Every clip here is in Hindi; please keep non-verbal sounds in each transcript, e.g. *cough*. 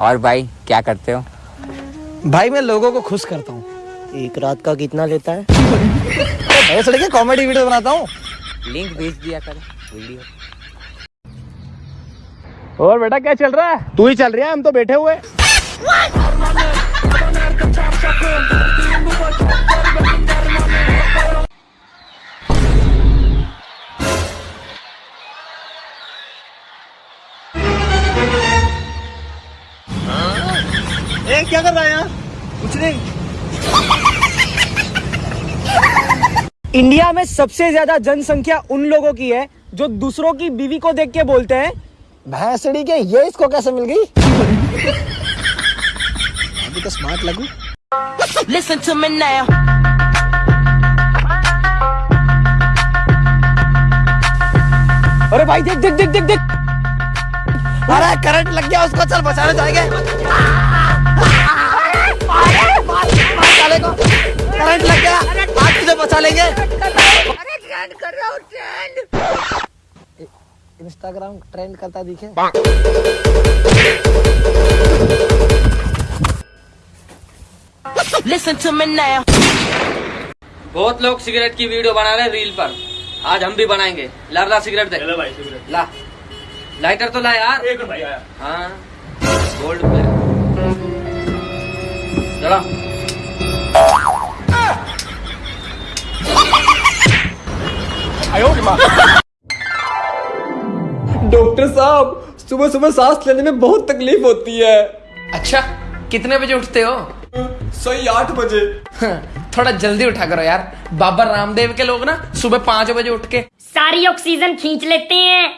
और भाई क्या करते हो? भाई मैं लोगों को खुश करता हूँ। एक रात का कितना लेता है? तो कॉमेडी वीडियो बनाता हूँ। लिंक भेज दिया कर वीडियो और बेटा क्या चल रहा है? तू ही चल रहा है हम तो बैठे हुए। इंडिया में सबसे ज़्यादा जनसंख्या उन लोगों की है जो दूसरों की बीवी को देख के बोलते हैं भैंसड़ी के ये इसको कैसे मिल गई अभी तो स्मार्ट लगू Listen to me now. अरे भाई देख देख देख देख देख अरे करंट लग गया उसको चल बचाने जाएँगे करंट लग गया। आज तुझे बचा लेंगे। इंस्टाग्राम ट्रेंड करता दिखे। Listen to me now. बहुत लोग सिगरेट की वीडियो बना रहे हैं रील पर। आज हम भी बनाएँगे। ला ला सिगरेट दे। भाई सिगरेट। ला। लाइटर तो ला यार। एक भाई आया। हाँ। गोल्ड पे। चलो। डॉक्टर साहब सुबह सुबह सांस लेने में बहुत तकलीफ़ होती है। अच्छा कितने बजे उठते हो? सही आठ बजे। थोड़ा जल्दी उठा करो यार। बाबा रामदेव के लोग ना सुबह पाँच बजे उठ के। सारी ऑक्सीजन खींच लेते हैं।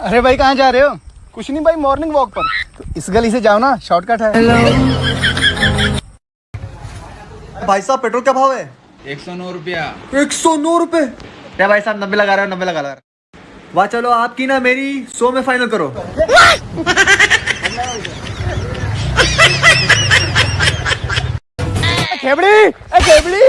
अरे भाई कहाँ जा रहे हो? कुछ नहीं भाई मॉर्निंग वॉक पर। तो इस गली से जाओ ना शॉर्टकट है। भाई साहब पेट्रोल क्या भाव है? एक सौ नौ रुपया। एक सौ नौ रुपए क्या भाई साहब नब्बे लगा रहे हो नब्बे लगा रहे वाह चलो आपकी ना मेरी सौ में फाइनल करो। खेबड़ी खेबड़ी।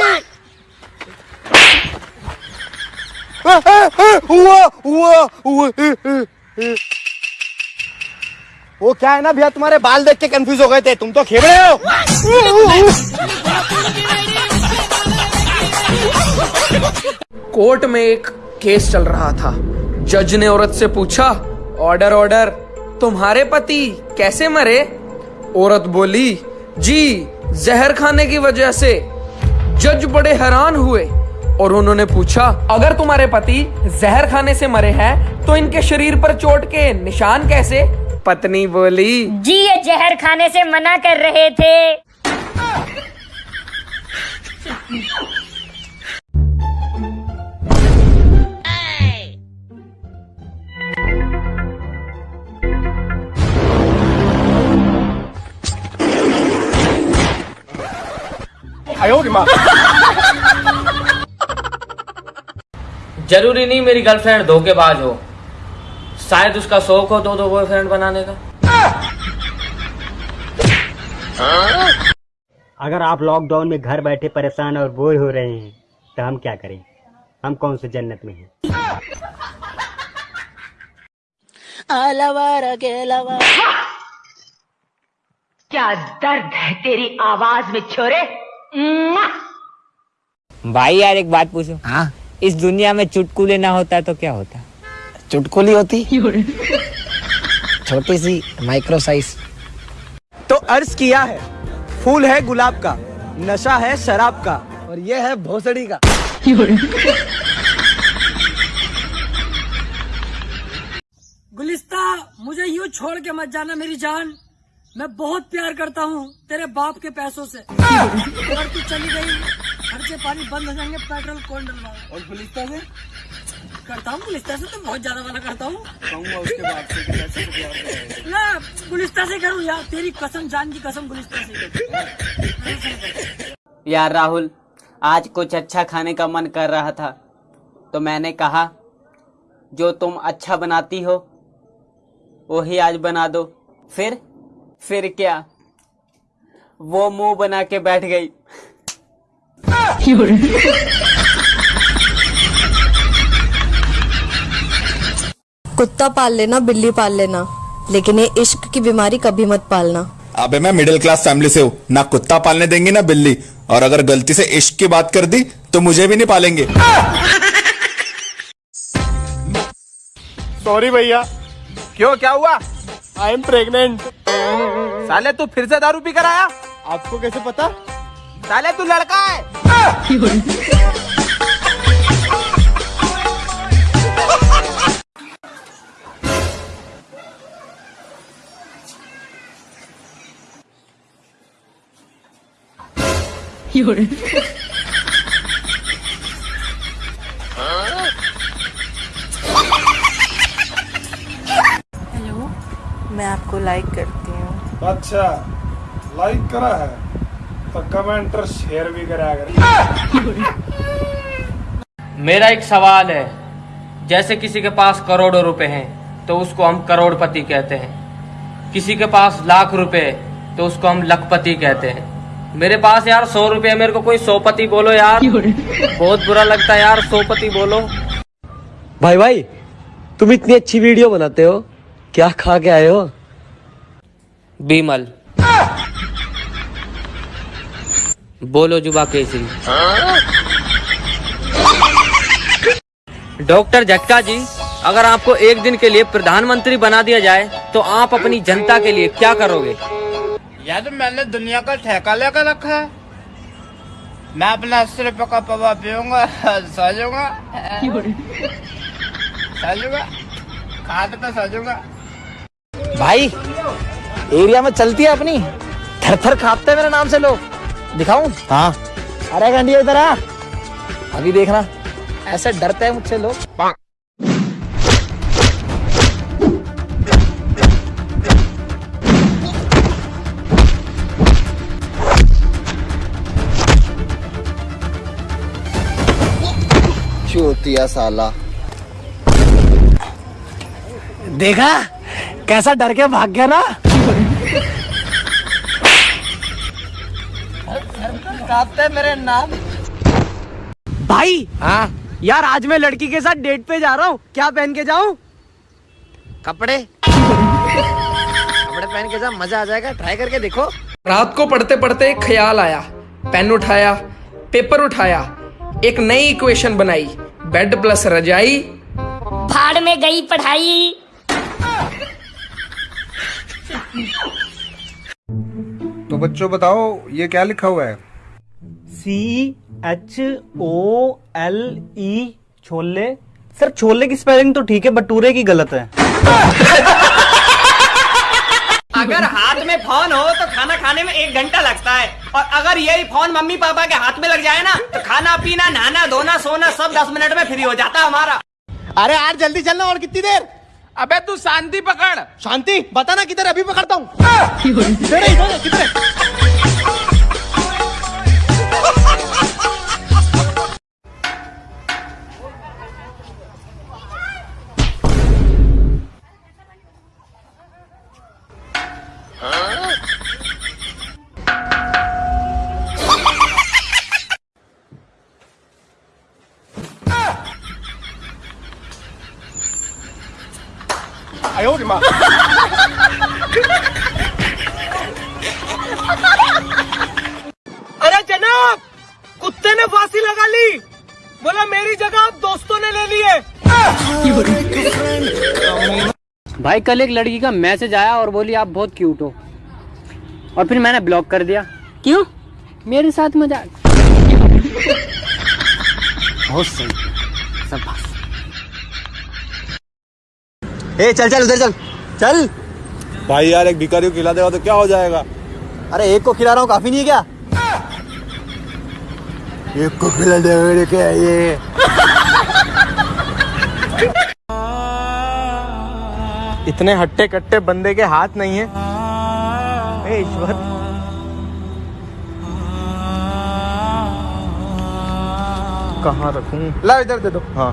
वो क्या है ना भैया तुम्हारे बाल देख के कंफ्यूज हो गए थे। तुम तो खेबड़े हो। कोर्ट में एक केस चल रहा था। जज ने औरत से पूछा, ऑर्डर ऑर्डर, तुम्हारे पति कैसे मरे? औरत बोली, जी, जहर खाने की वजह से। जज बड़े हैरान हुए और उन्होंने पूछा, अगर तुम्हारे पति जहर खाने से मरे हैं तो इनके शरीर पर चोट के निशान कैसे? पत्नी बोली, जी, ये जहर खाने से मना कर रहे थे। ज़रूरी नहीं मेरी गर्लफ्रेंड धोखेबाज हो। शायद उसका शौक हो दो दो बॉयफ्रेंड बनाने का। अगर आप लॉकडाउन में घर बैठे परेशान और बोर हो रहे हैं तो हम क्या करें? हम कौन से जन्नत में हैं। क्या दर्द है तेरी आवाज़ में छोरे? भाई यार एक बात पूछो। हाँ? इस दुनिया में चुटकुले ना होता तो क्या होता? चुटकुली होती? *laughs* छोटी सी माइक्रो साइज़ तो अर्ज़ किया है फूल है गुलाब का नशा है शराब का और ये है भोसड़ी का। गुलिस्ता मुझे यूँ छोड़ के मत जाना मेरी जान। मैं बहुत प्यार करता हूँ तेरे बाप के पैसों से। अगर तू चली गई। खर्चे पानी बंद हो जाएँगे पेट्रोल कौन डलवाएगा और गुलिस्ता से करता हूँ गुलिस्ता से तो बहुत ज़्यादा वाला करता हूँ। उसके बाद ना गुलिस्ता से करूँ यार तेरी कसम जान की कसम गुलिस्ता से? यार राहुल आज कुछ अच्छा खाने का मन कर रहा था। तो मैंने कहा जो तुम अच्छा बनाती हो वही आज बना दो। फिर फिर क्या? वो मुँह बना के बैठ गई। कुत्ता पाल लेना बिल्ली पाल लेना लेकिन ये इश्क की बीमारी कभी मत पालना। अबे मैं मिडिल क्लास फैमिली से हूँ। ना कुत्ता पालने देंगे ना बिल्ली। और अगर गलती से इश्क की बात कर दी तो मुझे भी नहीं पालेंगे। सॉरी भैया। क्यों क्या हुआ? आई एम प्रेग्नेंट साले तू फिर से दारू पी कर आया? आपको कैसे पता? साले तू लड़का है। हेलो मैं आपको लाइक करती हूँ। अच्छा लाइक करा है तो कमेंट और शेयर भी करा कर। मेरा एक सवाल है जैसे किसी के पास करोड़ों रुपए हैं तो उसको हम करोड़पति कहते हैं। किसी के पास लाख रुपए तो उसको हम लखपति कहते हैं। मेरे पास यार सौ रुपए मेरे को कोई सौपति बोलो यार। बहुत बुरा लगता है यार सौपति बोलो। भाई भाई तुम इतनी अच्छी वीडियो बनाते हो। क्या खा के आए हो? बीमल। बोलो जुबा केसरी डॉक्टर झटका जी अगर आपको एक दिन के लिए प्रधानमंत्री बना दिया जाए तो आप अपनी जनता के लिए क्या करोगे? यार तो मैंने दुनिया का ठेका लेकर रखा है। मैं अपना अस्सी रुपये का पवा पीऊँगा सो जाऊँगा सो जाऊँगा खाद पे सो जाऊँगा भाई एरिया में चलती है अपनी। थर थर कांपते हैं मेरे नाम से लोग। दिखाऊँ? हाँ। अरे गंडिया इधर आ। अभी देखना। ऐसे डरते हैं मुझसे लोग। चूतिया साला? देखा? कैसा डर के भाग गया ना? मेरे नाम भाई हाँ? यार आज मैं लड़की के साथ डेट पे जा रहा हूँ। क्या पहन के जाऊँ? कपड़े। कपड़े पहन के जा मज़ा आ जाएगा। ट्राई करके देखो। रात को पढ़ते पढ़ते एक ख्याल आया। पेन उठाया पेपर उठाया एक नई इक्वेशन बनाई। बेड प्लस रजाई। भाड़ में गई पढ़ाई। तो बच्चों बताओ ये क्या लिखा हुआ है? C H O L E chole. Sir छोले की स्पेलिंग तो ठीक है बटूरे की गलत है। अगर हाथ में फ़ोन हो तो खाना खाने में एक घंटा लगता है। और अगर यही फ़ोन मम्मी पापा के हाथ में लग जाए ना तो खाना पीना नहाना धोना सोना सब दस मिनट में फ्री हो जाता है हमारा। अरे यार जल्दी चलना और कितनी देर? अबे तू शांति पकड़। शांति? बता ना किधर अभी पकड़ता हूँ। है, किधर है? अरे जनाब कुत्ते ने फांसी लगा ली। बोला मेरी जगह आप दोस्तों ने ले ली भाई कल एक लड़की का मैसेज आया और बोली आप बहुत क्यूट हो। और फिर मैंने ब्लॉक कर दिया। क्यों? मेरे साथ मज़ाक। बहुत सही। सब ए चल चल उधर चल। चल। भाई यार एक भिखारी को खिला देगा तो क्या हो जाएगा? अरे एक को खिला रहा हूँ काफ़ी नहीं है क्या? एक को खिला दे क्या ये? इतने हट्टे कट्टे बंदे के हाथ नहीं है। ईश्वर। कहाँ रखूँ? ला इधर दे दो। हाँ।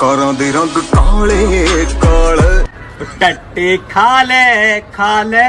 कारों दे रंग काले काले। टट्टी खा ले खा ले।